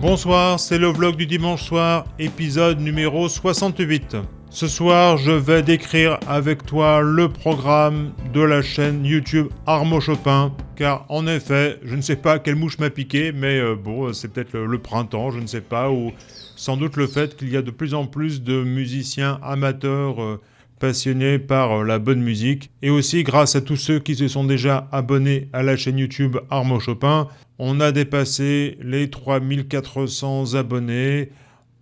Bonsoir, c'est le vlog du dimanche soir, épisode numéro 68. Ce soir, je vais décrire avec toi le programme de la chaîne YouTube Armo Chopin, car en effet, je ne sais pas quelle mouche m'a piqué, mais euh, bon, c'est peut-être le, printemps, je ne sais pas, ou sans doute le fait qu'il y a de plus en plus de musiciens amateurs euh, passionnés par euh, la bonne musique, et aussi grâce à tous ceux qui se sont déjà abonnés à la chaîne YouTube Armo Chopin, on a dépassé les 3400 abonnés.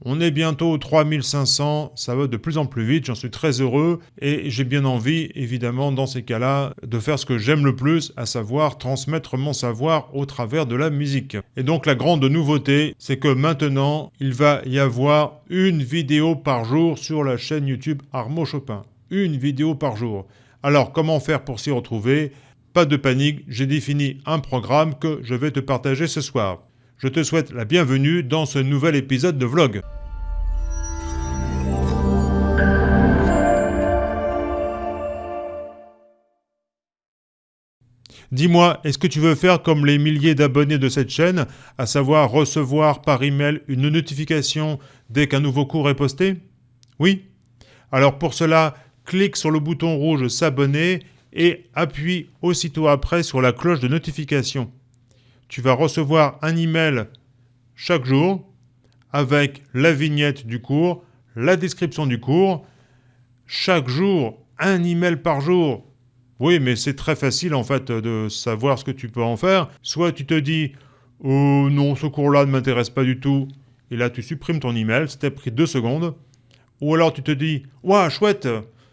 On est bientôt aux 3500, ça va de plus en plus vite, j'en suis très heureux et j'ai bien envie, évidemment, dans ces cas-là, de faire ce que j'aime le plus, à savoir transmettre mon savoir au travers de la musique. Et donc la grande nouveauté, c'est que maintenant, il va y avoir une vidéo par jour sur la chaîne YouTube Armo Chopin. Une vidéo par jour. Alors comment faire pour s'y retrouver? Pas de panique, j'ai défini un programme que je vais te partager ce soir. Je te souhaite la bienvenue dans ce nouvel épisode de vlog. Dis-moi, est-ce que tu veux faire comme les milliers d'abonnés de cette chaîne, à savoir recevoir par email une notification dès qu'un nouveau cours est posté? Oui? Alors pour cela, clique sur le bouton rouge s'abonner et appuie aussitôt après sur la cloche de notification. Tu vas recevoir un email chaque jour avec la vignette du cours, la description du cours. Chaque jour, un email par jour. Oui, mais c'est très facile en fait de savoir ce que tu peux en faire. Soit tu te dis « Oh non, ce cours-là ne m'intéresse pas du tout » et là tu supprimes ton email, c'était pris deux secondes. Ou alors tu te dis « Ouah, chouette,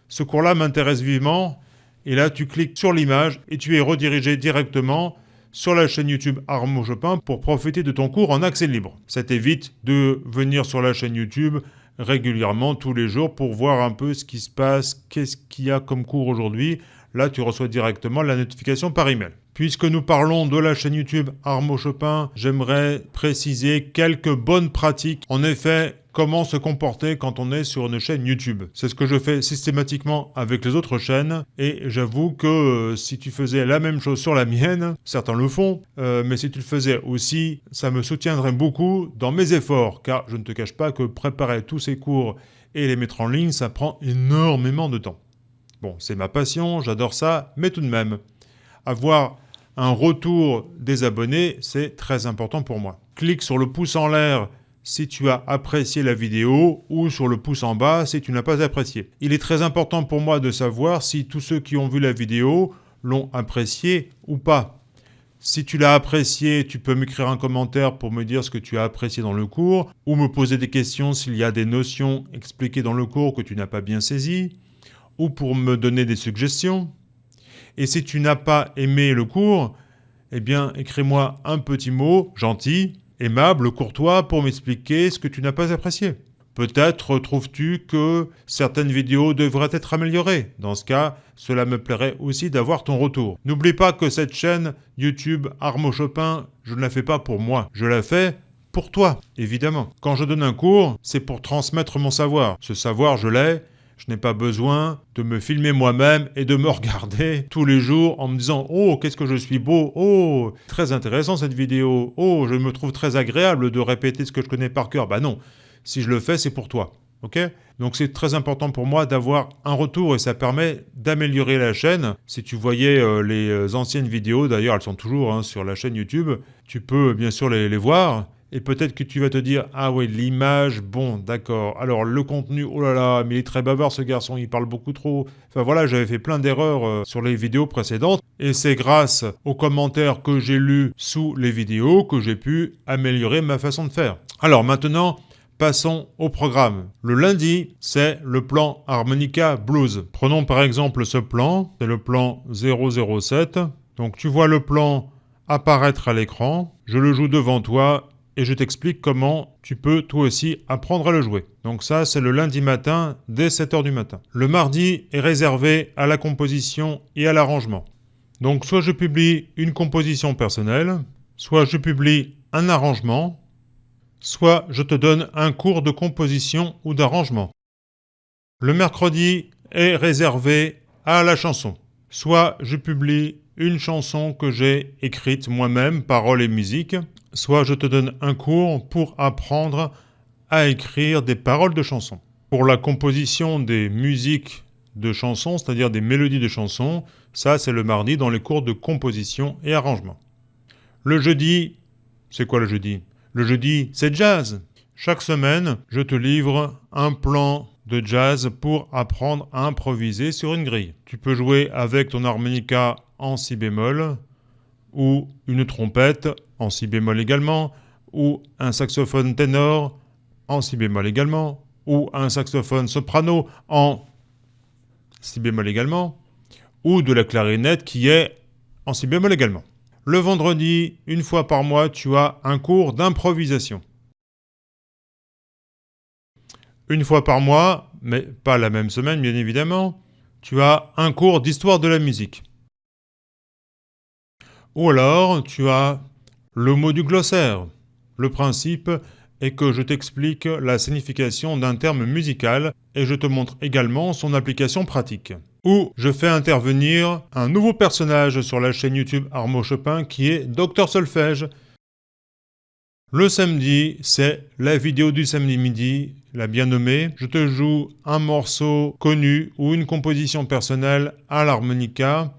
ce cours-là m'intéresse vivement » Et là, tu cliques sur l'image et tu es redirigé directement sur la chaîne YouTube Armo Chopin pour profiter de ton cours en accès libre. Ça t'évite de venir sur la chaîne YouTube régulièrement, tous les jours, pour voir un peu ce qui se passe, qu'est-ce qu'il y a comme cours aujourd'hui. Là, tu reçois directement la notification par email. Puisque nous parlons de la chaîne YouTube Armo Chopin, j'aimerais préciser quelques bonnes pratiques. En effet, comment se comporter quand on est sur une chaîne YouTube. C'est ce que je fais systématiquement avec les autres chaînes et j'avoue que euh, si tu faisais la même chose sur la mienne, certains le font, euh, mais si tu le faisais aussi, ça me soutiendrait beaucoup dans mes efforts car je ne te cache pas que préparer tous ces cours et les mettre en ligne, ça prend énormément de temps. Bon, c'est ma passion, j'adore ça, mais tout de même, avoir un retour des abonnés, c'est très important pour moi. Clique sur le pouce en l'air si tu as apprécié la vidéo ou sur le pouce en bas si tu n'as pas apprécié. Il est très important pour moi de savoir si tous ceux qui ont vu la vidéo l'ont apprécié ou pas. Si tu l'as apprécié, tu peux m'écrire un commentaire pour me dire ce que tu as apprécié dans le cours ou me poser des questions s'il y a des notions expliquées dans le cours que tu n'as pas bien saisies ou pour me donner des suggestions. Et si tu n'as pas aimé le cours, eh bien écris-moi un petit mot gentil aimable, courtois pour m'expliquer ce que tu n'as pas apprécié. Peut-être trouves-tu que certaines vidéos devraient être améliorées. Dans ce cas, cela me plairait aussi d'avoir ton retour. N'oublie pas que cette chaîne YouTube Armo Chopin, je ne la fais pas pour moi. Je la fais pour toi, évidemment. Quand je donne un cours, c'est pour transmettre mon savoir. Ce savoir, je l'ai, je n'ai pas besoin de me filmer moi-même et de me regarder tous les jours en me disant « Oh, qu'est-ce que je suis beau Oh, très intéressant cette vidéo Oh, je me trouve très agréable de répéter ce que je connais par cœur. » Bah non, si je le fais, c'est pour toi. Ok? Donc c'est très important pour moi d'avoir un retour et ça permet d'améliorer la chaîne. Si tu voyais euh, les euh, anciennes vidéos, d'ailleurs elles sont toujours hein, sur la chaîne YouTube, tu peux bien sûr les voir. Et peut-être que tu vas te dire, ah oui, l'image, bon, d'accord. Alors le contenu, oh là là, mais il est très bavard ce garçon, il parle beaucoup trop. Enfin voilà, j'avais fait plein d'erreurs euh, sur les vidéos précédentes. Et c'est grâce aux commentaires que j'ai lus sous les vidéos que j'ai pu améliorer ma façon de faire. Alors maintenant, Passons au programme. Le lundi, c'est le plan Harmonica Blues. Prenons par exemple ce plan, c'est le plan 007. Donc tu vois le plan apparaître à l'écran, je le joue devant toi et je t'explique comment tu peux toi aussi apprendre à le jouer. Donc ça, c'est le lundi matin dès 7h du matin. Le mardi est réservé à la composition et à l'arrangement. Donc soit je publie une composition personnelle, soit je publie un arrangement, soit je te donne un cours de composition ou d'arrangement. Le mercredi est réservé à la chanson. Soit je publie une chanson que j'ai écrite moi-même, paroles et musique, soit je te donne un cours pour apprendre à écrire des paroles de chansons. Pour la composition des musiques de chansons, c'est-à-dire des mélodies de chansons, ça c'est le mardi dans les cours de composition et arrangement. Le jeudi, c'est quoi le jeudi? Le jeudi, c'est jazz. Chaque semaine, je te livre un plan de jazz pour apprendre à improviser sur une grille. Tu peux jouer avec ton harmonica en si bémol, ou une trompette en si bémol également, ou un saxophone ténor en si bémol également, ou un saxophone soprano en si bémol également, ou de la clarinette qui est en si bémol également. Le vendredi, une fois par mois, tu as un cours d'improvisation. Une fois par mois, mais pas la même semaine bien évidemment, tu as un cours d'histoire de la musique. Ou alors, tu as le mot du glossaire. Le principe est que je t'explique la signification d'un terme musical et je te montre également son application pratique. Ou je fais intervenir un nouveau personnage sur la chaîne YouTube Armo Chopin qui est Docteur Solfège. Le samedi, c'est la vidéo du samedi midi, la bien nommée. Je te joue un morceau connu ou une composition personnelle à l'harmonica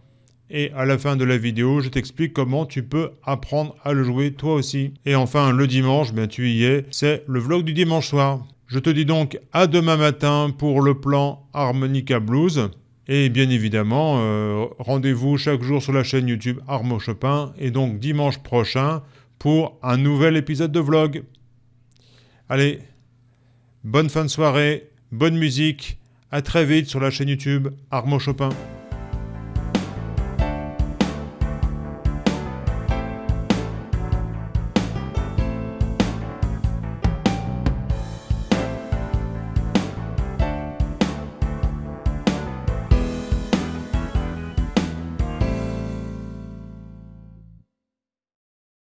et à la fin de la vidéo, je t'explique comment tu peux apprendre à le jouer toi aussi. Et enfin, le dimanche, bien tu y es, c'est le vlog du dimanche soir. Je te dis donc à demain matin pour le plan Harmonica Blues. Et bien évidemment, euh, rendez-vous chaque jour sur la chaîne YouTube Armo Chopin et donc dimanche prochain pour un nouvel épisode de vlog. Allez, bonne fin de soirée, bonne musique, à très vite sur la chaîne YouTube Armo Chopin.